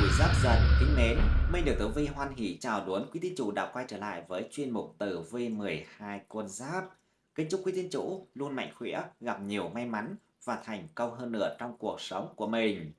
Tuổi Giáp Dần kính mến, Minh được Tử Vi hoan hỷ chào đón quý tín chủ đã quay trở lại với chuyên mục Tử Vi 12 con giáp. Kính chúc quý tín chủ luôn mạnh khỏe, gặp nhiều may mắn và thành công hơn nữa trong cuộc sống của mình.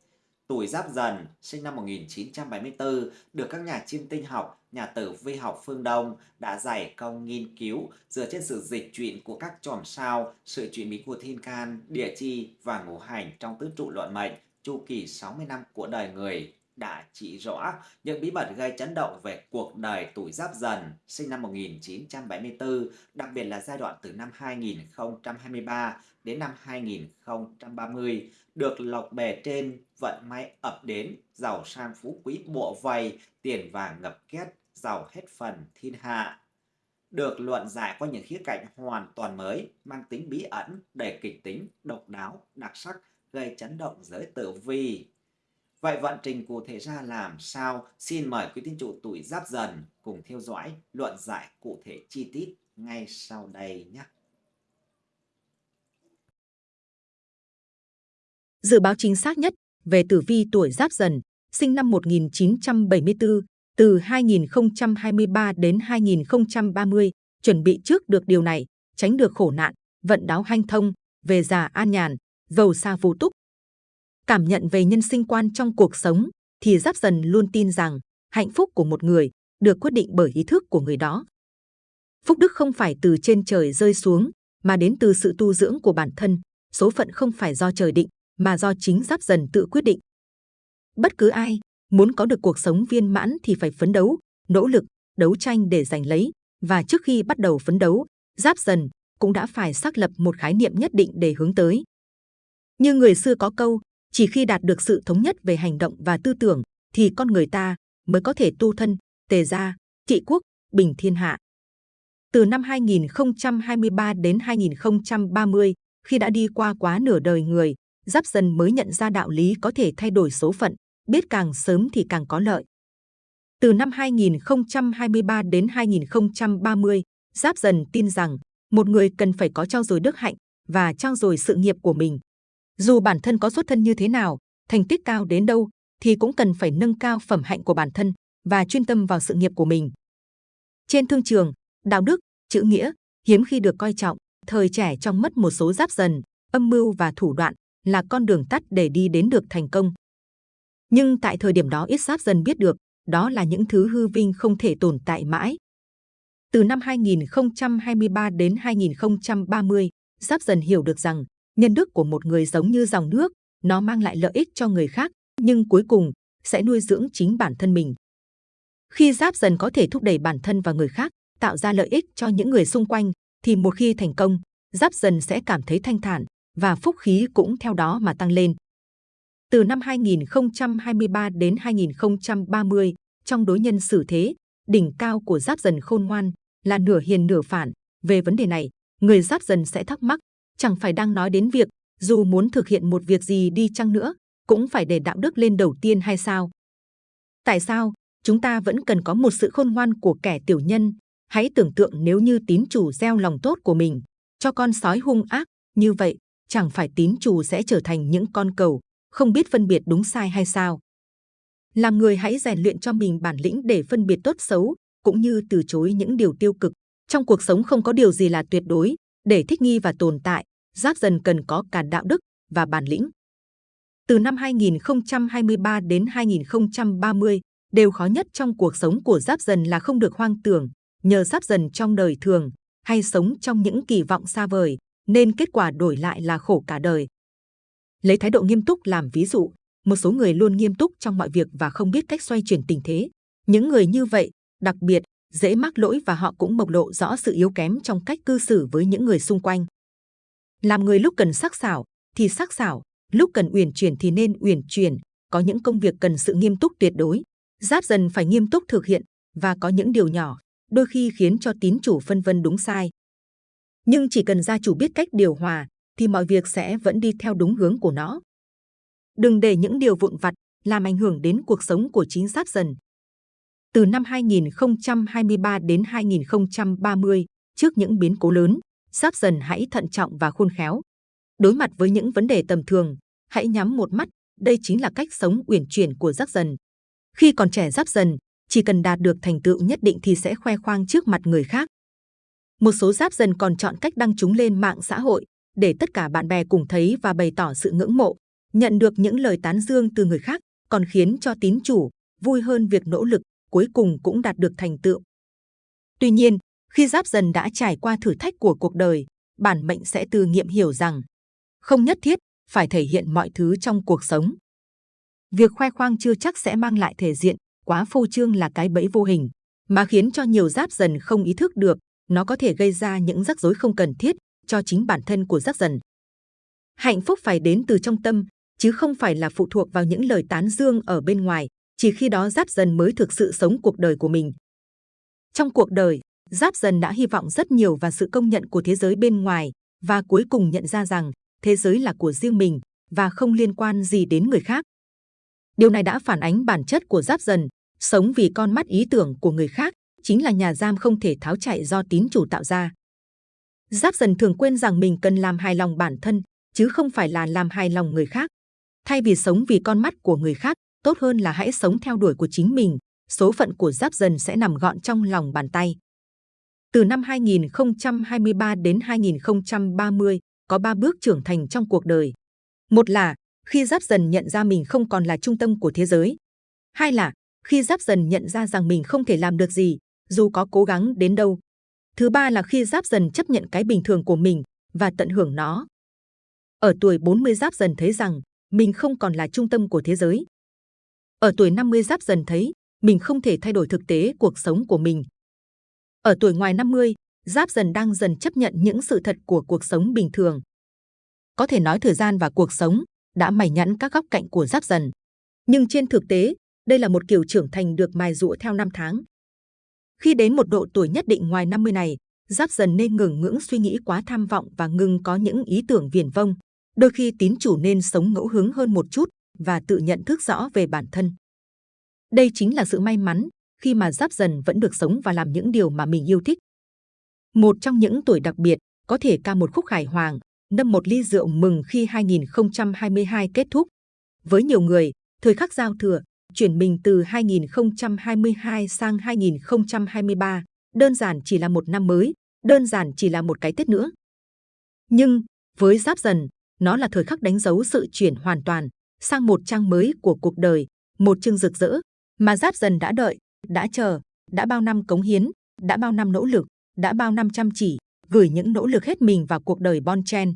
Tuổi Giáp Dần, sinh năm 1974, được các nhà chiêm tinh học, nhà tử vi học phương Đông đã giải công nghiên cứu dựa trên sự dịch chuyển của các chòm sao, sự chuyển biến của thiên can, địa chi và ngũ hành trong tứ trụ luận mệnh chu kỳ 60 năm của đời người đã chỉ rõ những bí mật gây chấn động về cuộc đời tuổi giáp dần sinh năm 1974, đặc biệt là giai đoạn từ năm 2023 đến năm 2030, được lộc bề trên, vận may ập đến, giàu sang phú quý bộ vầy, tiền vàng ngập két, giàu hết phần thiên hạ. Được luận giải qua những khía cạnh hoàn toàn mới, mang tính bí ẩn, đầy kịch tính, độc đáo, đặc sắc, gây chấn động giới tử vi. Vậy vận trình cụ thể ra làm sao? Xin mời quý tín chủ tuổi giáp dần cùng theo dõi luận giải cụ thể chi tiết ngay sau đây nhé. Dự báo chính xác nhất về tử vi tuổi giáp dần, sinh năm 1974, từ 2023 đến 2030, chuẩn bị trước được điều này, tránh được khổ nạn, vận đáo hanh thông, về già an nhàn, giàu xa vô túc, cảm nhận về nhân sinh quan trong cuộc sống, thì Giáp Dần luôn tin rằng hạnh phúc của một người được quyết định bởi ý thức của người đó. Phúc đức không phải từ trên trời rơi xuống, mà đến từ sự tu dưỡng của bản thân. Số phận không phải do trời định, mà do chính Giáp Dần tự quyết định. Bất cứ ai muốn có được cuộc sống viên mãn thì phải phấn đấu, nỗ lực, đấu tranh để giành lấy. Và trước khi bắt đầu phấn đấu, Giáp Dần cũng đã phải xác lập một khái niệm nhất định để hướng tới. Như người xưa có câu, chỉ khi đạt được sự thống nhất về hành động và tư tưởng, thì con người ta mới có thể tu thân, tề gia, trị quốc, bình thiên hạ. Từ năm 2023 đến 2030, khi đã đi qua quá nửa đời người, Giáp Dần mới nhận ra đạo lý có thể thay đổi số phận, biết càng sớm thì càng có lợi. Từ năm 2023 đến 2030, Giáp Dần tin rằng một người cần phải có trao dồi đức hạnh và trao dồi sự nghiệp của mình. Dù bản thân có xuất thân như thế nào, thành tích cao đến đâu, thì cũng cần phải nâng cao phẩm hạnh của bản thân và chuyên tâm vào sự nghiệp của mình. Trên thương trường, đạo đức, chữ nghĩa hiếm khi được coi trọng. Thời trẻ trong mất một số giáp dần, âm mưu và thủ đoạn là con đường tắt để đi đến được thành công. Nhưng tại thời điểm đó ít giáp dần biết được, đó là những thứ hư vinh không thể tồn tại mãi. Từ năm 2023 đến 2030, Giáp dần hiểu được rằng nhân đức của một người giống như dòng nước, nó mang lại lợi ích cho người khác, nhưng cuối cùng sẽ nuôi dưỡng chính bản thân mình. Khi giáp dần có thể thúc đẩy bản thân và người khác, tạo ra lợi ích cho những người xung quanh, thì một khi thành công, giáp dần sẽ cảm thấy thanh thản và phúc khí cũng theo đó mà tăng lên. Từ năm 2023 đến 2030, trong đối nhân xử thế, đỉnh cao của giáp dần khôn ngoan là nửa hiền nửa phản. Về vấn đề này, người giáp dần sẽ thắc mắc chẳng phải đang nói đến việc dù muốn thực hiện một việc gì đi chăng nữa, cũng phải để đạo đức lên đầu tiên hay sao? Tại sao chúng ta vẫn cần có một sự khôn ngoan của kẻ tiểu nhân? Hãy tưởng tượng nếu như tín chủ gieo lòng tốt của mình cho con sói hung ác như vậy, chẳng phải tín chủ sẽ trở thành những con cầu không biết phân biệt đúng sai hay sao? Làm người hãy rèn luyện cho mình bản lĩnh để phân biệt tốt xấu, cũng như từ chối những điều tiêu cực. Trong cuộc sống không có điều gì là tuyệt đối, để thích nghi và tồn tại, Giáp Dần cần có cả đạo đức và bản lĩnh. Từ năm 2023 đến 2030, đều khó nhất trong cuộc sống của Giáp Dần là không được hoang tưởng, nhờ Giáp Dần trong đời thường hay sống trong những kỳ vọng xa vời, nên kết quả đổi lại là khổ cả đời. Lấy thái độ nghiêm túc làm ví dụ, một số người luôn nghiêm túc trong mọi việc và không biết cách xoay chuyển tình thế. Những người như vậy, đặc biệt, dễ mắc lỗi và họ cũng bộc lộ rõ sự yếu kém trong cách cư xử với những người xung quanh. Làm người lúc cần sắc sảo thì sắc sảo, lúc cần uyển chuyển thì nên uyển chuyển. Có những công việc cần sự nghiêm túc tuyệt đối, giáp dần phải nghiêm túc thực hiện và có những điều nhỏ đôi khi khiến cho tín chủ phân vân đúng sai. Nhưng chỉ cần gia chủ biết cách điều hòa thì mọi việc sẽ vẫn đi theo đúng hướng của nó. Đừng để những điều vụn vặt làm ảnh hưởng đến cuộc sống của chính giáp dần. Từ năm 2023 đến 2030, trước những biến cố lớn, Sắp dần hãy thận trọng và khôn khéo. Đối mặt với những vấn đề tầm thường, hãy nhắm một mắt, đây chính là cách sống uyển chuyển của Giáp dần. Khi còn trẻ giáp dần, chỉ cần đạt được thành tựu nhất định thì sẽ khoe khoang trước mặt người khác. Một số giáp dần còn chọn cách đăng chúng lên mạng xã hội để tất cả bạn bè cùng thấy và bày tỏ sự ngưỡng mộ, nhận được những lời tán dương từ người khác, còn khiến cho tín chủ vui hơn việc nỗ lực, cuối cùng cũng đạt được thành tựu. Tuy nhiên, khi giáp dần đã trải qua thử thách của cuộc đời, bản mệnh sẽ từ nghiệm hiểu rằng không nhất thiết phải thể hiện mọi thứ trong cuộc sống. Việc khoe khoang chưa chắc sẽ mang lại thể diện, quá phô trương là cái bẫy vô hình, mà khiến cho nhiều giáp dần không ý thức được, nó có thể gây ra những rắc rối không cần thiết cho chính bản thân của giáp dần. Hạnh phúc phải đến từ trong tâm, chứ không phải là phụ thuộc vào những lời tán dương ở bên ngoài, chỉ khi đó giáp dần mới thực sự sống cuộc đời của mình. Trong cuộc đời, giáp dần đã hy vọng rất nhiều vào sự công nhận của thế giới bên ngoài và cuối cùng nhận ra rằng thế giới là của riêng mình và không liên quan gì đến người khác. Điều này đã phản ánh bản chất của giáp dần, sống vì con mắt ý tưởng của người khác, chính là nhà giam không thể tháo chạy do tín chủ tạo ra. Giáp dần thường quên rằng mình cần làm hài lòng bản thân, chứ không phải là làm hài lòng người khác. Thay vì sống vì con mắt của người khác, tốt hơn là hãy sống theo đuổi của chính mình. Số phận của giáp dần sẽ nằm gọn trong lòng bàn tay. Từ năm 2023 đến 2030, có ba bước trưởng thành trong cuộc đời. Một là khi giáp dần nhận ra mình không còn là trung tâm của thế giới. Hai là khi giáp dần nhận ra rằng mình không thể làm được gì, dù có cố gắng đến đâu. Thứ ba là khi giáp dần chấp nhận cái bình thường của mình và tận hưởng nó. Ở tuổi 40 giáp dần thấy rằng mình không còn là trung tâm của thế giới. Ở tuổi 50 giáp dần thấy mình không thể thay đổi thực tế cuộc sống của mình. Ở tuổi ngoài 50, giáp dần đang dần chấp nhận những sự thật của cuộc sống bình thường. Có thể nói thời gian và cuộc sống đã mày nhẵn các góc cạnh của giáp dần. Nhưng trên thực tế, đây là một kiểu trưởng thành được mài dũa theo năm tháng. Khi đến một độ tuổi nhất định ngoài 50 này, giáp dần nên ngừng ngưỡng suy nghĩ quá tham vọng và ngừng có những ý tưởng viển vông. Đôi khi tín chủ nên sống ngẫu hứng hơn một chút và tự nhận thức rõ về bản thân. Đây chính là sự may mắn khi mà giáp dần vẫn được sống và làm những điều mà mình yêu thích. Một trong những tuổi đặc biệt có thể ca một khúc hài hoàng, nâm một ly rượu mừng khi 2022 kết thúc. Với nhiều người, thời khắc giao thừa, chuyển mình từ 2022 sang 2023, đơn giản chỉ là một năm mới, đơn giản chỉ là một cái Tết nữa. Nhưng, với Giáp Dần, nó là thời khắc đánh dấu sự chuyển hoàn toàn sang một trang mới của cuộc đời, một chương rực rỡ mà Giáp Dần đã đợi, đã chờ, đã bao năm cống hiến, đã bao năm nỗ lực, đã bao năm chăm chỉ, gửi những nỗ lực hết mình vào cuộc đời Bon Chen.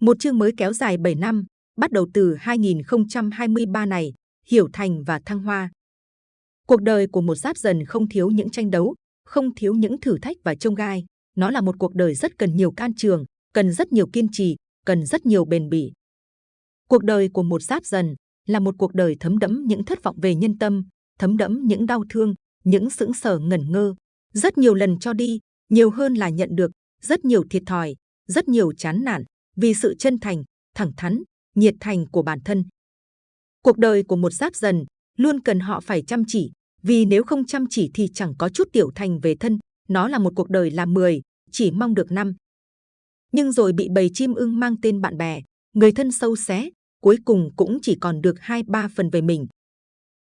Một chương mới kéo dài 7 năm, bắt đầu từ 2023 này, hiểu thành và thăng hoa. Cuộc đời của một giáp dần không thiếu những tranh đấu, không thiếu những thử thách và trông gai. Nó là một cuộc đời rất cần nhiều can trường, cần rất nhiều kiên trì, cần rất nhiều bền bỉ. Cuộc đời của một giáp dần là một cuộc đời thấm đẫm những thất vọng về nhân tâm, thấm đẫm những đau thương, những sững sờ ngẩn ngơ, rất nhiều lần cho đi, nhiều hơn là nhận được, rất nhiều thiệt thòi, rất nhiều chán nản vì sự chân thành, thẳng thắn, nhiệt thành của bản thân. Cuộc đời của một giáp dần luôn cần họ phải chăm chỉ, vì nếu không chăm chỉ thì chẳng có chút tiểu thành về thân. Nó là một cuộc đời làm 10, chỉ mong được năm. Nhưng rồi bị bầy chim ưng mang tên bạn bè, người thân sâu xé, cuối cùng cũng chỉ còn được hai ba phần về mình.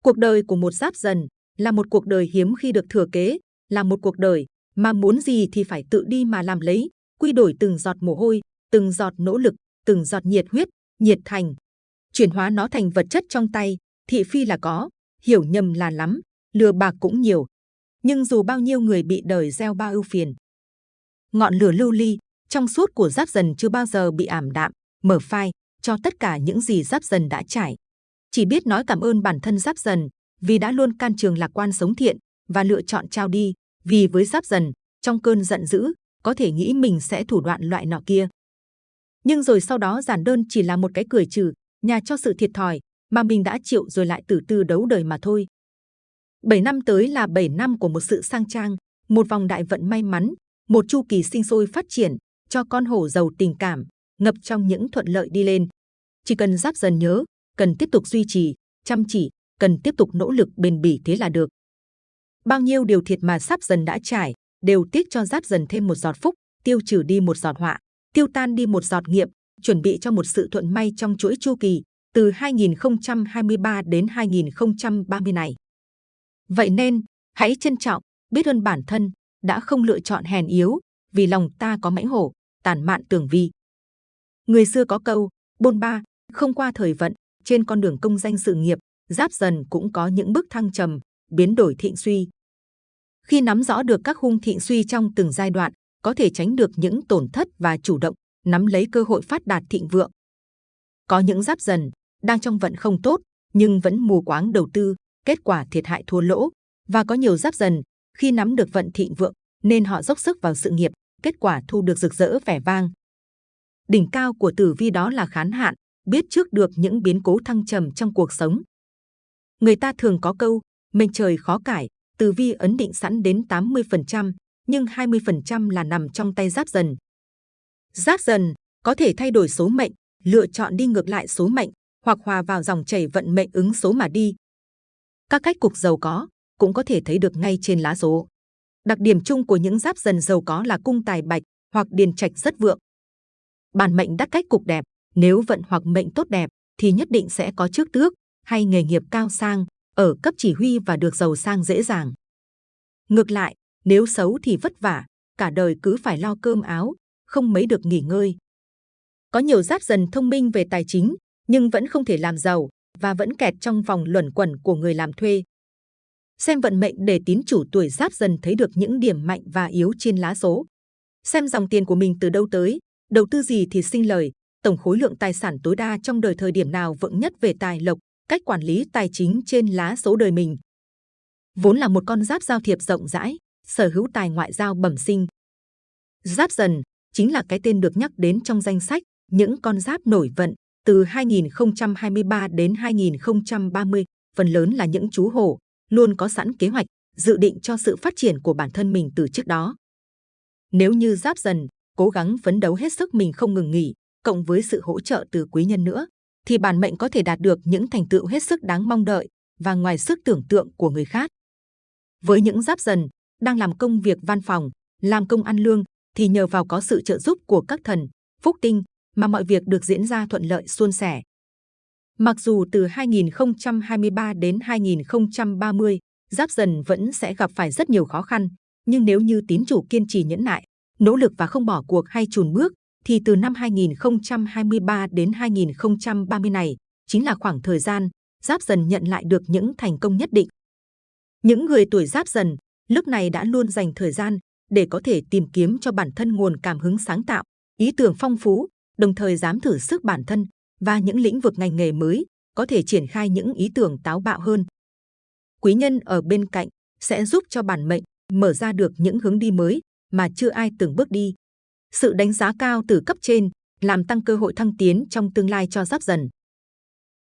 Cuộc đời của một giáp dần là một cuộc đời hiếm khi được thừa kế, là một cuộc đời mà muốn gì thì phải tự đi mà làm lấy, quy đổi từng giọt mồ hôi, từng giọt nỗ lực, từng giọt nhiệt huyết, nhiệt thành, chuyển hóa nó thành vật chất trong tay. Thị phi là có, hiểu nhầm là lắm, lừa bạc cũng nhiều. Nhưng dù bao nhiêu người bị đời gieo bao ưu phiền, ngọn lửa lưu ly trong suốt của giáp dần chưa bao giờ bị ảm đạm, mở phai cho tất cả những gì giáp dần đã trải. Chỉ biết nói cảm ơn bản thân giáp dần vì đã luôn can trường lạc quan sống thiện và lựa chọn trao đi. Vì với giáp dần trong cơn giận dữ có thể nghĩ mình sẽ thủ đoạn loại nọ kia. Nhưng rồi sau đó giản đơn chỉ là một cái cười trừ, nhà cho sự thiệt thòi mà mình đã chịu rồi lại từ từ đấu đời mà thôi. 7 năm tới là 7 năm của một sự sang trang, một vòng đại vận may mắn, một chu kỳ sinh sôi phát triển cho con hổ giàu tình cảm, ngập trong những thuận lợi đi lên. Chỉ cần giáp dần nhớ, cần tiếp tục duy trì, chăm chỉ, cần tiếp tục nỗ lực bền bỉ thế là được. Bao nhiêu điều thiệt mà sắp dần đã trải, đều tiếc cho giáp dần thêm một giọt phúc, tiêu trừ đi một giọt họa, tiêu tan đi một giọt nghiệp, chuẩn bị cho một sự thuận may trong chuỗi chu kỳ, từ 2023 đến 2030 này. Vậy nên, hãy trân trọng, biết ơn bản thân, đã không lựa chọn hèn yếu, vì lòng ta có mãnh hổ, tàn mạn tường vi. Người xưa có câu, bôn ba, không qua thời vận, trên con đường công danh sự nghiệp, giáp dần cũng có những bước thăng trầm, biến đổi thịnh suy. Khi nắm rõ được các hung thịnh suy trong từng giai đoạn, có thể tránh được những tổn thất và chủ động, nắm lấy cơ hội phát đạt thịnh vượng. Có những giáp dần, đang trong vận không tốt, nhưng vẫn mù quáng đầu tư, kết quả thiệt hại thua lỗ. Và có nhiều giáp dần, khi nắm được vận thịnh vượng, nên họ dốc sức vào sự nghiệp, kết quả thu được rực rỡ vẻ vang. Đỉnh cao của tử vi đó là khán hạn, biết trước được những biến cố thăng trầm trong cuộc sống. Người ta thường có câu, mệnh trời khó cải, tử vi ấn định sẵn đến 80%, nhưng 20% là nằm trong tay giáp dần. Giáp dần có thể thay đổi số mệnh, lựa chọn đi ngược lại số mệnh, hoặc hòa vào dòng chảy vận mệnh ứng số mà đi. Các cách cục giàu có cũng có thể thấy được ngay trên lá số. Đặc điểm chung của những giáp dần giàu có là cung tài bạch hoặc điền trạch rất vượng. Bản mệnh đắt cách cục đẹp, nếu vận hoặc mệnh tốt đẹp thì nhất định sẽ có chức tước hay nghề nghiệp cao sang, ở cấp chỉ huy và được giàu sang dễ dàng. Ngược lại, nếu xấu thì vất vả, cả đời cứ phải lo cơm áo, không mấy được nghỉ ngơi. Có nhiều giáp dần thông minh về tài chính, nhưng vẫn không thể làm giàu và vẫn kẹt trong vòng luẩn quẩn của người làm thuê. Xem vận mệnh để tín chủ tuổi giáp dần thấy được những điểm mạnh và yếu trên lá số. Xem dòng tiền của mình từ đâu tới, đầu tư gì thì sinh lời, tổng khối lượng tài sản tối đa trong đời thời điểm nào vững nhất về tài lộc, cách quản lý tài chính trên lá số đời mình. Vốn là một con giáp giao thiệp rộng rãi, sở hữu tài ngoại giao bẩm sinh. Giáp dần chính là cái tên được nhắc đến trong danh sách những con giáp nổi vận từ 2023 đến 2030, phần lớn là những chú hổ, luôn có sẵn kế hoạch, dự định cho sự phát triển của bản thân mình từ trước đó. Nếu như giáp dần, cố gắng phấn đấu hết sức mình không ngừng nghỉ, cộng với sự hỗ trợ từ quý nhân nữa, thì bản mệnh có thể đạt được những thành tựu hết sức đáng mong đợi và ngoài sức tưởng tượng của người khác. Với những giáp dần, đang làm công việc văn phòng, làm công ăn lương, thì nhờ vào có sự trợ giúp của các thần, phúc tinh, mà mọi việc được diễn ra thuận lợi suôn sẻ. Mặc dù từ 2023 đến 2030, Giáp Dần vẫn sẽ gặp phải rất nhiều khó khăn, nhưng nếu như tín chủ kiên trì nhẫn nại, nỗ lực và không bỏ cuộc hay chùn bước, thì từ năm 2023 đến 2030 này chính là khoảng thời gian Giáp Dần nhận lại được những thành công nhất định. Những người tuổi Giáp Dần lúc này đã luôn dành thời gian để có thể tìm kiếm cho bản thân nguồn cảm hứng sáng tạo, ý tưởng phong phú, đồng thời dám thử sức bản thân và những lĩnh vực ngành nghề mới có thể triển khai những ý tưởng táo bạo hơn. Quý nhân ở bên cạnh sẽ giúp cho bản mệnh mở ra được những hướng đi mới mà chưa ai từng bước đi. Sự đánh giá cao từ cấp trên làm tăng cơ hội thăng tiến trong tương lai cho giáp dần.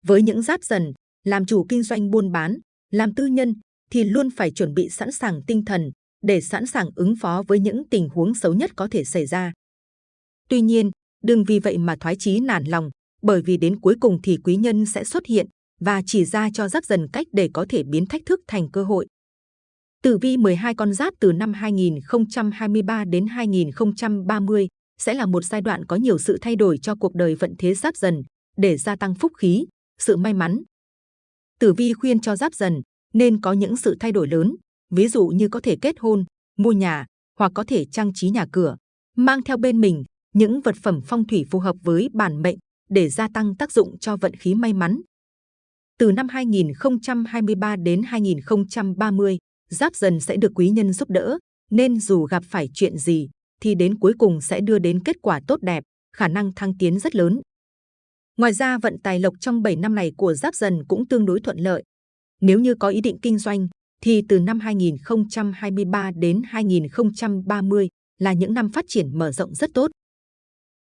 Với những giáp dần, làm chủ kinh doanh buôn bán, làm tư nhân thì luôn phải chuẩn bị sẵn sàng tinh thần để sẵn sàng ứng phó với những tình huống xấu nhất có thể xảy ra. Tuy nhiên, đừng vì vậy mà thoái chí nản lòng, bởi vì đến cuối cùng thì quý nhân sẽ xuất hiện và chỉ ra cho giáp dần cách để có thể biến thách thức thành cơ hội. Tử vi 12 con giáp từ năm 2023 đến 2030 sẽ là một giai đoạn có nhiều sự thay đổi cho cuộc đời vận thế giáp dần để gia tăng phúc khí, sự may mắn. Tử vi khuyên cho giáp dần nên có những sự thay đổi lớn, ví dụ như có thể kết hôn, mua nhà hoặc có thể trang trí nhà cửa, mang theo bên mình những vật phẩm phong thủy phù hợp với bản mệnh để gia tăng tác dụng cho vận khí may mắn. Từ năm 2023 đến 2030, Giáp Dần sẽ được quý nhân giúp đỡ, nên dù gặp phải chuyện gì, thì đến cuối cùng sẽ đưa đến kết quả tốt đẹp, khả năng thăng tiến rất lớn. Ngoài ra vận tài lộc trong 7 năm này của Giáp Dần cũng tương đối thuận lợi. Nếu như có ý định kinh doanh, thì từ năm 2023 đến 2030 là những năm phát triển mở rộng rất tốt.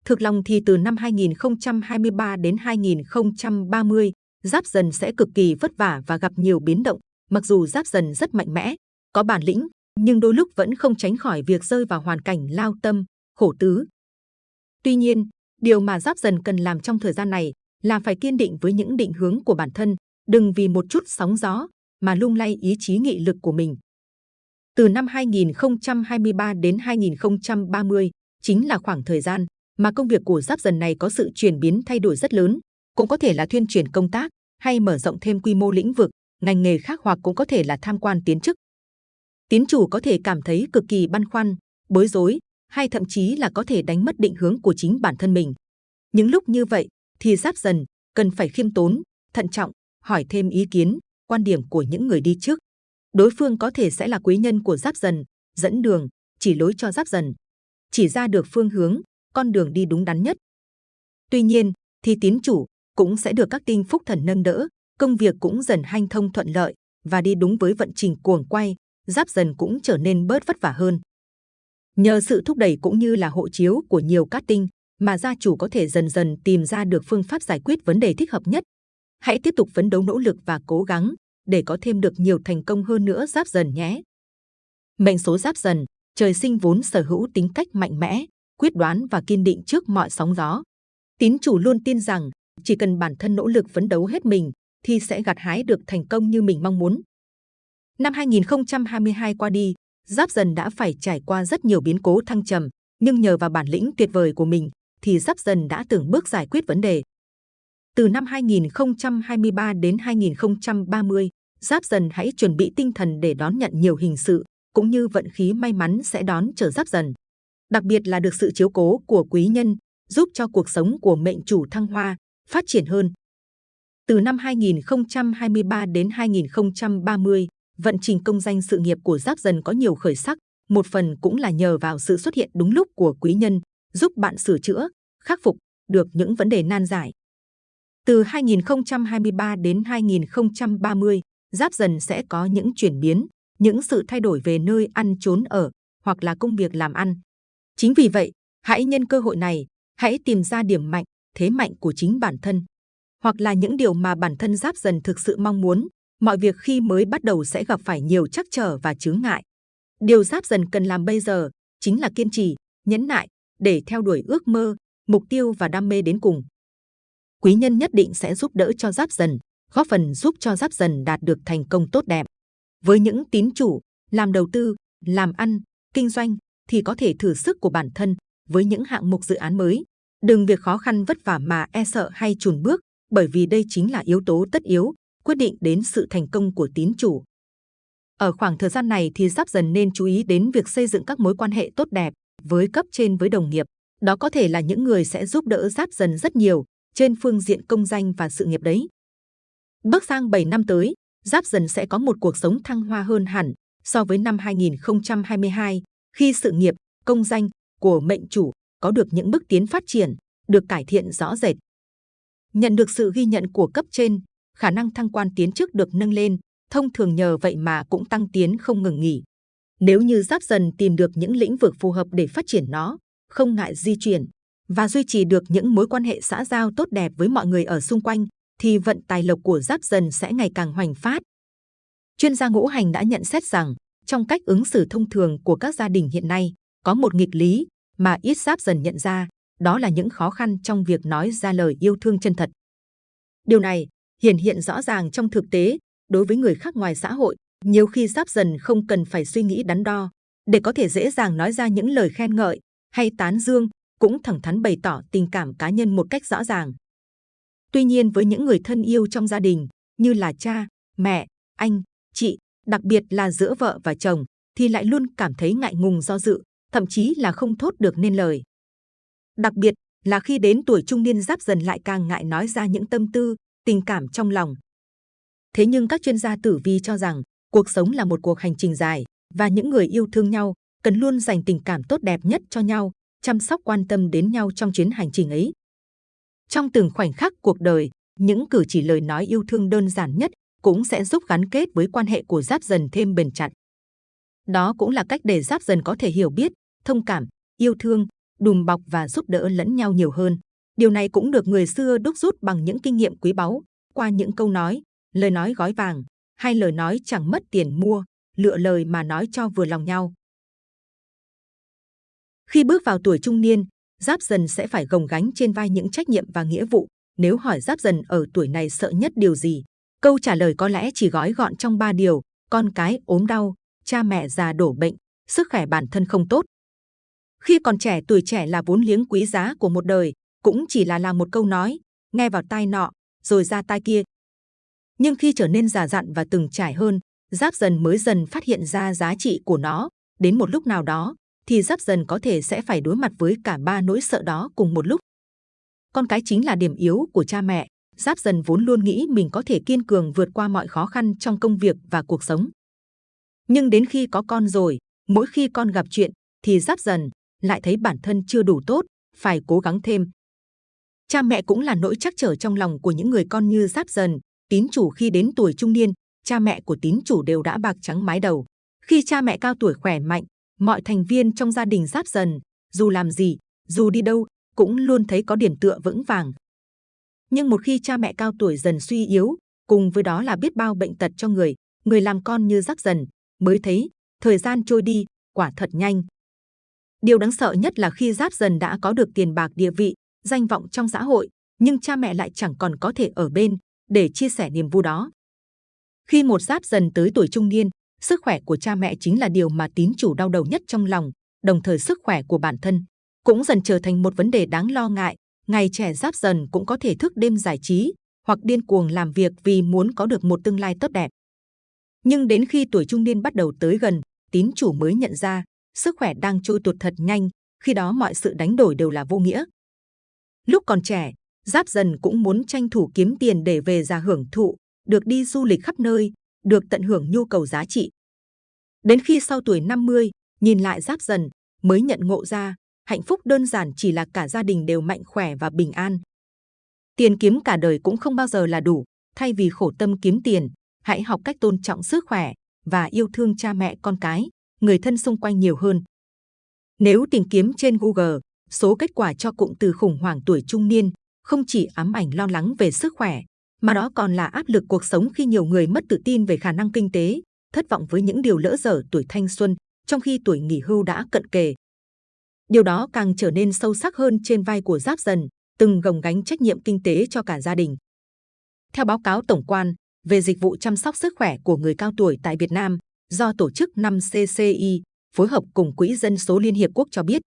Thực lòng thì từ năm 2023 đến 2030, Giáp Dần sẽ cực kỳ vất vả và gặp nhiều biến động. Mặc dù Giáp Dần rất mạnh mẽ, có bản lĩnh, nhưng đôi lúc vẫn không tránh khỏi việc rơi vào hoàn cảnh lao tâm, khổ tứ. Tuy nhiên, điều mà Giáp Dần cần làm trong thời gian này là phải kiên định với những định hướng của bản thân, đừng vì một chút sóng gió mà lung lay ý chí nghị lực của mình. Từ năm 2023 đến 2030 chính là khoảng thời gian mà công việc của giáp dần này có sự chuyển biến thay đổi rất lớn. cũng có thể là thuyên chuyển công tác hay mở rộng thêm quy mô lĩnh vực, ngành nghề khác hoặc cũng có thể là tham quan tiến chức. Tiến chủ có thể cảm thấy cực kỳ băn khoăn, bối rối hay thậm chí là có thể đánh mất định hướng của chính bản thân mình. Những lúc như vậy thì giáp dần cần phải khiêm tốn, thận trọng, hỏi thêm ý kiến, quan điểm của những người đi trước. Đối phương có thể sẽ là quý nhân của giáp dần, dẫn đường, chỉ lối cho giáp dần, chỉ ra được phương hướng, con đường đi đúng đắn nhất. Tuy nhiên, thì tín chủ cũng sẽ được các tinh phúc thần nâng đỡ, công việc cũng dần hanh thông thuận lợi và đi đúng với vận trình cuồng quay, giáp dần cũng trở nên bớt vất vả hơn. Nhờ sự thúc đẩy cũng như là hộ chiếu của nhiều cát tinh mà gia chủ có thể dần dần tìm ra được phương pháp giải quyết vấn đề thích hợp nhất. Hãy tiếp tục phấn đấu nỗ lực và cố gắng để có thêm được nhiều thành công hơn nữa giáp dần nhé. Mệnh số giáp dần, trời sinh vốn sở hữu tính cách mạnh mẽ, quyết đoán và kiên định trước mọi sóng gió. Tín chủ luôn tin rằng chỉ cần bản thân nỗ lực phấn đấu hết mình thì sẽ gặt hái được thành công như mình mong muốn. Năm 2022 qua đi, Giáp Dần đã phải trải qua rất nhiều biến cố thăng trầm, nhưng nhờ vào bản lĩnh tuyệt vời của mình thì Giáp Dần đã từng bước giải quyết vấn đề. Từ năm 2023 đến 2030, Giáp Dần hãy chuẩn bị tinh thần để đón nhận nhiều hình sự, cũng như vận khí may mắn sẽ đón chờ Giáp Dần. Đặc biệt là được sự chiếu cố của quý nhân, giúp cho cuộc sống của mệnh chủ thăng hoa, phát triển hơn. Từ năm 2023 đến 2030, vận trình công danh sự nghiệp của Giáp Dần có nhiều khởi sắc, một phần cũng là nhờ vào sự xuất hiện đúng lúc của quý nhân, giúp bạn sửa chữa, khắc phục được những vấn đề nan giải. Từ 2023 đến 2030, Giáp Dần sẽ có những chuyển biến, những sự thay đổi về nơi ăn trốn ở hoặc là công việc làm ăn. Chính vì vậy, hãy nhân cơ hội này, hãy tìm ra điểm mạnh, thế mạnh của chính bản thân, hoặc là những điều mà bản thân Giáp Dần thực sự mong muốn. Mọi việc khi mới bắt đầu sẽ gặp phải nhiều trắc trở và chướng ngại. Điều Giáp Dần cần làm bây giờ chính là kiên trì, nhẫn nại để theo đuổi ước mơ, mục tiêu và đam mê đến cùng. Quý nhân nhất định sẽ giúp đỡ cho Giáp Dần, góp phần giúp cho Giáp Dần đạt được thành công tốt đẹp. Với những tín chủ làm đầu tư, làm ăn, kinh doanh thì có thể thử sức của bản thân với những hạng mục dự án mới. Đừng việc khó khăn vất vả mà e sợ hay chùn bước, bởi vì đây chính là yếu tố tất yếu quyết định đến sự thành công của tín chủ. Ở khoảng thời gian này thì Giáp Dần nên chú ý đến việc xây dựng các mối quan hệ tốt đẹp với cấp trên với đồng nghiệp. Đó có thể là những người sẽ giúp đỡ Giáp Dần rất nhiều trên phương diện công danh và sự nghiệp đấy. Bước sang 7 năm tới, Giáp Dần sẽ có một cuộc sống thăng hoa hơn hẳn so với năm 2022 khi sự nghiệp, công danh của mệnh chủ có được những bước tiến phát triển, được cải thiện rõ rệt. Nhận được sự ghi nhận của cấp trên, khả năng thăng quan tiến chức được nâng lên, thông thường nhờ vậy mà cũng tăng tiến không ngừng nghỉ. Nếu như giáp dần tìm được những lĩnh vực phù hợp để phát triển nó, không ngại di chuyển và duy trì được những mối quan hệ xã giao tốt đẹp với mọi người ở xung quanh, thì vận tài lộc của giáp dần sẽ ngày càng hoành phát. Chuyên gia ngũ hành đã nhận xét rằng, trong cách ứng xử thông thường của các gia đình hiện nay, có một nghịch lý mà ít giáp dần nhận ra, đó là những khó khăn trong việc nói ra lời yêu thương chân thật. Điều này hiển hiện rõ ràng trong thực tế đối với người khác ngoài xã hội. Nhiều khi giáp dần không cần phải suy nghĩ đắn đo để có thể dễ dàng nói ra những lời khen ngợi hay tán dương, cũng thẳng thắn bày tỏ tình cảm cá nhân một cách rõ ràng. Tuy nhiên với những người thân yêu trong gia đình như là cha, mẹ, anh, chị, đặc biệt là giữa vợ và chồng, thì lại luôn cảm thấy ngại ngùng do dự, thậm chí là không thốt được nên lời. Đặc biệt là khi đến tuổi trung niên giáp dần lại càng ngại nói ra những tâm tư, tình cảm trong lòng. Thế nhưng các chuyên gia tử vi cho rằng cuộc sống là một cuộc hành trình dài và những người yêu thương nhau cần luôn dành tình cảm tốt đẹp nhất cho nhau, chăm sóc quan tâm đến nhau trong chuyến hành trình ấy. Trong từng khoảnh khắc cuộc đời, những cử chỉ lời nói yêu thương đơn giản nhất cũng sẽ giúp gắn kết với quan hệ của giáp dần thêm bền chặt. Đó cũng là cách để giáp dần có thể hiểu biết, thông cảm, yêu thương, đùm bọc và giúp đỡ lẫn nhau nhiều hơn. Điều này cũng được người xưa đúc rút bằng những kinh nghiệm quý báu qua những câu nói, lời nói gói vàng hay lời nói chẳng mất tiền mua, lựa lời mà nói cho vừa lòng nhau. Khi bước vào tuổi trung niên, Giáp Dần sẽ phải gồng gánh trên vai những trách nhiệm và nghĩa vụ. Nếu hỏi Giáp Dần ở tuổi này sợ nhất điều gì, câu trả lời có lẽ chỉ gói gọn trong ba điều: con cái ốm đau, cha mẹ già đổ bệnh, sức khỏe bản thân không tốt. Khi còn trẻ, tuổi trẻ là vốn liếng quý giá của một đời, cũng chỉ là là một câu nói, nghe vào tai nọ, rồi ra tai kia. Nhưng khi trở nên già dặn và từng trải hơn, Giáp Dần mới dần phát hiện ra giá trị của nó. Đến một lúc nào đó, thì Giáp Dần có thể sẽ phải đối mặt với cả ba nỗi sợ đó cùng một lúc. Con cái chính là điểm yếu của cha mẹ. Giáp Dần vốn luôn nghĩ mình có thể kiên cường vượt qua mọi khó khăn trong công việc và cuộc sống. Nhưng đến khi có con rồi, mỗi khi con gặp chuyện, thì Giáp Dần lại thấy bản thân chưa đủ tốt, phải cố gắng thêm. Cha mẹ cũng là nỗi chắc trở trong lòng của những người con như Giáp Dần, tín chủ khi đến tuổi trung niên, cha mẹ của tín chủ đều đã bạc trắng mái đầu. Khi cha mẹ cao tuổi khỏe mạnh, mọi thành viên trong gia đình Giáp Dần, dù làm gì, dù đi đâu, cũng luôn thấy có điểm tựa vững vàng. Nhưng một khi cha mẹ cao tuổi dần suy yếu, cùng với đó là biết bao bệnh tật cho người, người làm con như Giáp Dần, mới thấy thời gian trôi đi, quả thật nhanh. Điều đáng sợ nhất là khi Giáp Dần đã có được tiền bạc địa vị, danh vọng trong xã hội, nhưng cha mẹ lại chẳng còn có thể ở bên để chia sẻ niềm vui đó. Khi một Giáp Dần tới tuổi trung niên, sức khỏe của cha mẹ chính là điều mà tín chủ đau đầu nhất trong lòng, đồng thời sức khỏe của bản thân cũng dần trở thành một vấn đề đáng lo ngại. Ngày trẻ Giáp Dần cũng có thể thức đêm giải trí hoặc điên cuồng làm việc vì muốn có được một tương lai tốt đẹp. Nhưng đến khi tuổi trung niên bắt đầu tới gần, tín chủ mới nhận ra sức khỏe đang trôi tuột thật nhanh, khi đó mọi sự đánh đổi đều là vô nghĩa. Lúc còn trẻ, Giáp Dần cũng muốn tranh thủ kiếm tiền để về già hưởng thụ, được đi du lịch khắp nơi, được tận hưởng nhu cầu giá trị. Đến khi sau tuổi 50, nhìn lại Giáp Dần, mới nhận ngộ ra, hạnh phúc đơn giản chỉ là cả gia đình đều mạnh khỏe và bình an. Tiền kiếm cả đời cũng không bao giờ là đủ, thay vì khổ tâm kiếm tiền, hãy học cách tôn trọng sức khỏe và yêu thương cha mẹ con cái, người thân xung quanh nhiều hơn. Nếu tìm kiếm trên Google, số kết quả cho cụm từ khủng hoảng tuổi trung niên không chỉ ám ảnh lo lắng về sức khỏe, mà đó còn là áp lực cuộc sống khi nhiều người mất tự tin về khả năng kinh tế, thất vọng với những điều lỡ dở tuổi thanh xuân, trong khi tuổi nghỉ hưu đã cận kề. Điều đó càng trở nên sâu sắc hơn trên vai của Giáp Dần, từng gồng gánh trách nhiệm kinh tế cho cả gia đình. Theo báo cáo tổng quan về dịch vụ chăm sóc sức khỏe của người cao tuổi tại Việt Nam, do tổ chức 5 CCI phối hợp cùng Quỹ Dân số Liên Hiệp Quốc cho biết,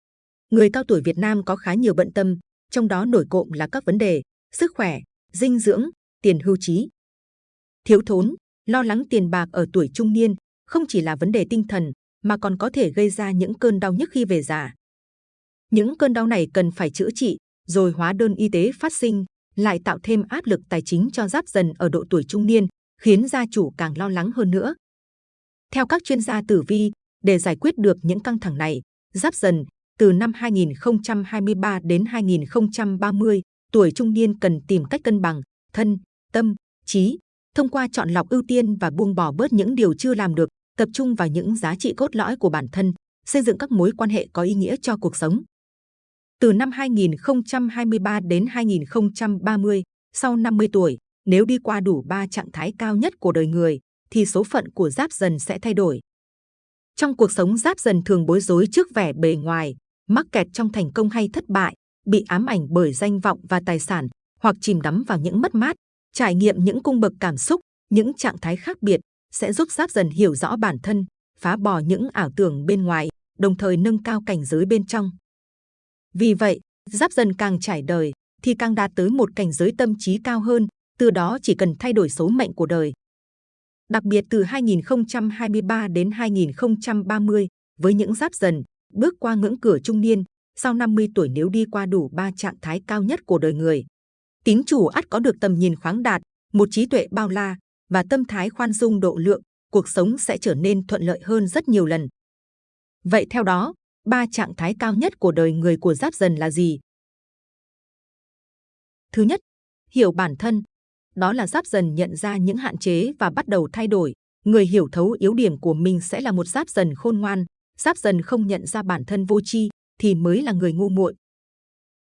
người cao tuổi Việt Nam có khá nhiều bận tâm, trong đó nổi cộm là các vấn đề sức khỏe, dinh dưỡng, tiền hưu trí. Thiếu thốn, lo lắng tiền bạc ở tuổi trung niên không chỉ là vấn đề tinh thần mà còn có thể gây ra những cơn đau nhức khi về già. Những cơn đau này cần phải chữa trị, rồi hóa đơn y tế phát sinh, lại tạo thêm áp lực tài chính cho giáp dần ở độ tuổi trung niên, khiến gia chủ càng lo lắng hơn nữa. Theo các chuyên gia tử vi, để giải quyết được những căng thẳng này, giáp dần từ năm 2023 đến 2030, tuổi trung niên cần tìm cách cân bằng thân, tâm, trí, thông qua chọn lọc ưu tiên và buông bỏ bớt những điều chưa làm được, tập trung vào những giá trị cốt lõi của bản thân, xây dựng các mối quan hệ có ý nghĩa cho cuộc sống. Từ năm 2023 đến 2030, sau 50 tuổi, nếu đi qua đủ ba trạng thái cao nhất của đời người, thì số phận của giáp dần sẽ thay đổi. Trong cuộc sống giáp dần thường bối rối trước vẻ bề ngoài, mắc kẹt trong thành công hay thất bại, bị ám ảnh bởi danh vọng và tài sản, hoặc chìm đắm vào những mất mát, trải nghiệm những cung bậc cảm xúc, những trạng thái khác biệt sẽ giúp giáp dần hiểu rõ bản thân, phá bỏ những ảo tưởng bên ngoài, đồng thời nâng cao cảnh giới bên trong. Vì vậy, giáp dần càng trải đời thì càng đạt tới một cảnh giới tâm trí cao hơn, từ đó chỉ cần thay đổi số mệnh của đời. Đặc biệt từ 2023 đến 2030, với những giáp dần, bước qua ngưỡng cửa trung niên, sau 50 tuổi nếu đi qua đủ ba trạng thái cao nhất của đời người. Tín chủ ắt có được tầm nhìn khoáng đạt, một trí tuệ bao la và tâm thái khoan dung độ lượng, cuộc sống sẽ trở nên thuận lợi hơn rất nhiều lần. Vậy theo đó, ba trạng thái cao nhất của đời người của giáp dần là gì? Thứ nhất, hiểu bản thân. Đó là giáp dần nhận ra những hạn chế và bắt đầu thay đổi. Người hiểu thấu yếu điểm của mình sẽ là một giáp dần khôn ngoan. Giáp dần không nhận ra bản thân vô tri thì mới là người ngu muội.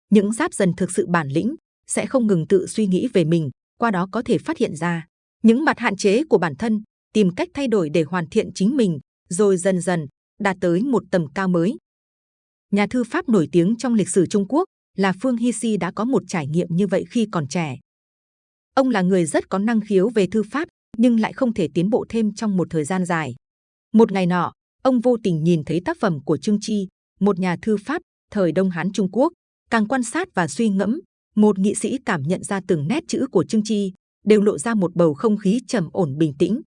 Những giáp dần thực sự bản lĩnh sẽ không ngừng tự suy nghĩ về mình, qua đó có thể phát hiện ra những mặt hạn chế của bản thân, tìm cách thay đổi để hoàn thiện chính mình, rồi dần dần đạt tới một tầm cao mới. Nhà thư pháp nổi tiếng trong lịch sử Trung Quốc là Phương Hi Si đã có một trải nghiệm như vậy khi còn trẻ. Ông là người rất có năng khiếu về thư pháp, nhưng lại không thể tiến bộ thêm trong một thời gian dài. Một ngày nọ, ông vô tình nhìn thấy tác phẩm của Trương Chi, một nhà thư pháp thời Đông Hán Trung Quốc. Càng quan sát và suy ngẫm, một nghị sĩ cảm nhận ra từng nét chữ của Trương Chi đều lộ ra một bầu không khí trầm ổn bình tĩnh.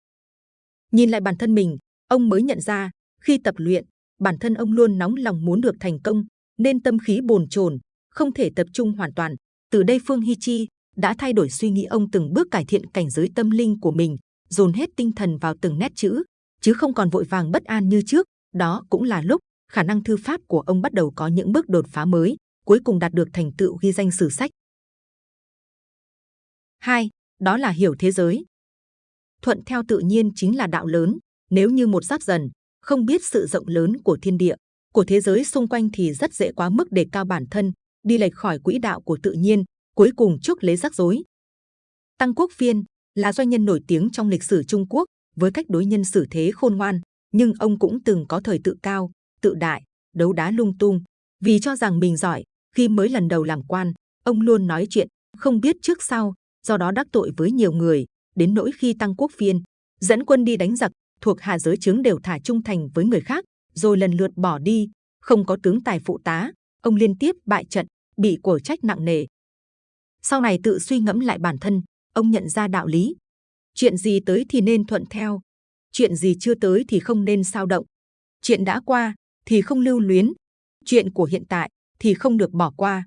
Nhìn lại bản thân mình, ông mới nhận ra khi tập luyện, bản thân ông luôn nóng lòng muốn được thành công, nên tâm khí bồn chồn, không thể tập trung hoàn toàn. Từ đây Phương Hi Chi đã thay đổi suy nghĩ ông từng bước cải thiện cảnh giới tâm linh của mình, dồn hết tinh thần vào từng nét chữ, chứ không còn vội vàng bất an như trước. Đó cũng là lúc khả năng thư pháp của ông bắt đầu có những bước đột phá mới, cuối cùng đạt được thành tựu ghi danh sử sách. 2. Đó là hiểu thế giới. Thuận theo tự nhiên chính là đạo lớn. Nếu như một giáp dần, không biết sự rộng lớn của thiên địa, của thế giới xung quanh thì rất dễ quá mức đề cao bản thân, đi lệch khỏi quỹ đạo của tự nhiên, cuối cùng chuốc lấy rắc rối. Tăng Quốc Phiên là doanh nhân nổi tiếng trong lịch sử Trung Quốc với cách đối nhân xử thế khôn ngoan, nhưng ông cũng từng có thời tự cao, tự đại, đấu đá lung tung. Vì cho rằng mình giỏi, khi mới lần đầu làm quan, ông luôn nói chuyện không biết trước sau, do đó đắc tội với nhiều người. Đến nỗi khi Tăng Quốc Phiên dẫn quân đi đánh giặc, thuộc hạ giới trướng đều thả trung thành với người khác, rồi lần lượt bỏ đi, không có tướng tài phụ tá, ông liên tiếp bại trận, bị cổ trách nặng nề. Sau này tự suy ngẫm lại bản thân, ông nhận ra đạo lý. Chuyện gì tới thì nên thuận theo, chuyện gì chưa tới thì không nên sao động. Chuyện đã qua thì không lưu luyến, chuyện của hiện tại thì không được bỏ qua.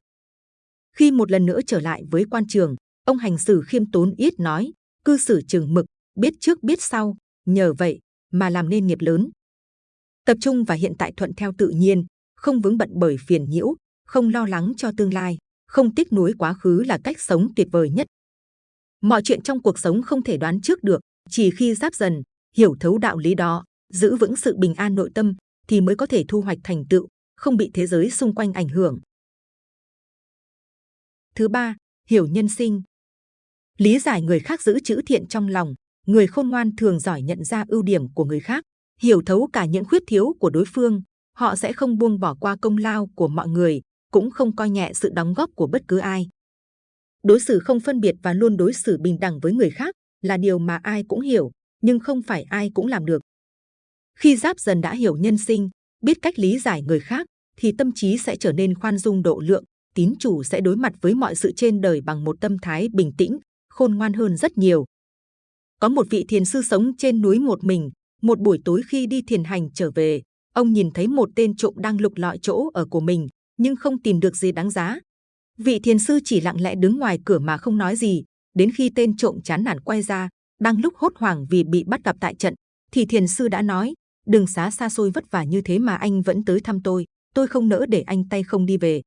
Khi một lần nữa trở lại với quan trường, ông hành xử khiêm tốn ít nói, cư xử chừng mực, biết trước biết sau, nhờ vậy mà làm nên nghiệp lớn. Tập trung và hiện tại thuận theo tự nhiên, không vướng bận bởi phiền nhiễu, không lo lắng cho tương lai, không tiếc nuối quá khứ là cách sống tuyệt vời nhất. Mọi chuyện trong cuộc sống không thể đoán trước được, chỉ khi giáp dần, hiểu thấu đạo lý đó, giữ vững sự bình an nội tâm thì mới có thể thu hoạch thành tựu, không bị thế giới xung quanh ảnh hưởng. Thứ ba, hiểu nhân sinh. Lý giải người khác giữ chữ thiện trong lòng, người khôn ngoan thường giỏi nhận ra ưu điểm của người khác, hiểu thấu cả những khuyết thiếu của đối phương. Họ sẽ không buông bỏ qua công lao của mọi người, cũng không coi nhẹ sự đóng góp của bất cứ ai. Đối xử không phân biệt và luôn đối xử bình đẳng với người khác là điều mà ai cũng hiểu, nhưng không phải ai cũng làm được. Khi giáp dần đã hiểu nhân sinh, biết cách lý giải người khác, thì tâm trí sẽ trở nên khoan dung độ lượng, tín chủ sẽ đối mặt với mọi sự trên đời bằng một tâm thái bình tĩnh, khôn ngoan hơn rất nhiều. Có một vị thiền sư sống trên núi một mình, một buổi tối khi đi thiền hành trở về, ông nhìn thấy một tên trộm đang lục lọi chỗ ở của mình, nhưng không tìm được gì đáng giá. Vị thiền sư chỉ lặng lẽ đứng ngoài cửa mà không nói gì, đến khi tên trộm chán nản quay ra, đang lúc hốt hoảng vì bị bắt gặp tại trận, thì thiền sư đã nói: đừng xá xa xôi vất vả như thế mà anh vẫn tới thăm tôi, tôi không nỡ để anh tay không đi về.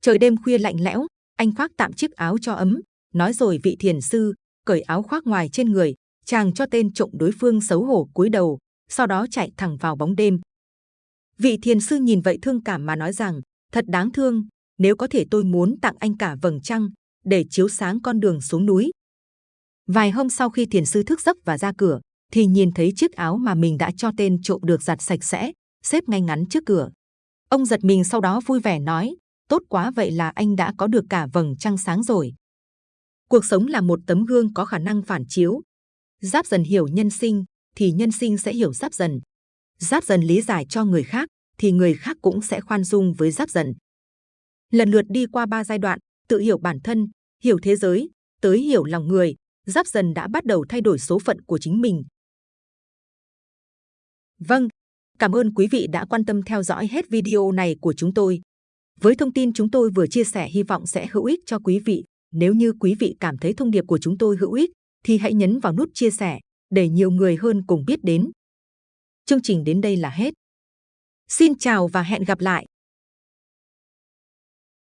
Trời đêm khuya lạnh lẽo, anh khoác tạm chiếc áo cho ấm, nói rồi vị thiền sư cởi áo khoác ngoài trên người, chàng cho tên trộm đối phương xấu hổ cúi đầu, sau đó chạy thẳng vào bóng đêm. Vị thiền sư nhìn vậy thương cảm mà nói rằng, thật đáng thương, nếu có thể tôi muốn tặng anh cả vầng trăng để chiếu sáng con đường xuống núi. Vài hôm sau khi thiền sư thức giấc và ra cửa, thì nhìn thấy chiếc áo mà mình đã cho tên trộm được giặt sạch sẽ, xếp ngay ngắn trước cửa. Ông giật mình sau đó vui vẻ nói, tốt quá vậy là anh đã có được cả vầng trăng sáng rồi. Cuộc sống là một tấm gương có khả năng phản chiếu. Giáp dần hiểu nhân sinh, thì nhân sinh sẽ hiểu giáp dần. Giáp dần lý giải cho người khác, thì người khác cũng sẽ khoan dung với giáp dần. Lần lượt đi qua ba giai đoạn, tự hiểu bản thân, hiểu thế giới, tới hiểu lòng người, giáp dần đã bắt đầu thay đổi số phận của chính mình. Vâng, cảm ơn quý vị đã quan tâm theo dõi hết video này của chúng tôi. Với thông tin chúng tôi vừa chia sẻ hy vọng sẽ hữu ích cho quý vị. Nếu như quý vị cảm thấy thông điệp của chúng tôi hữu ích, thì hãy nhấn vào nút chia sẻ để nhiều người hơn cùng biết đến. Chương trình đến đây là hết. Xin chào và hẹn gặp lại!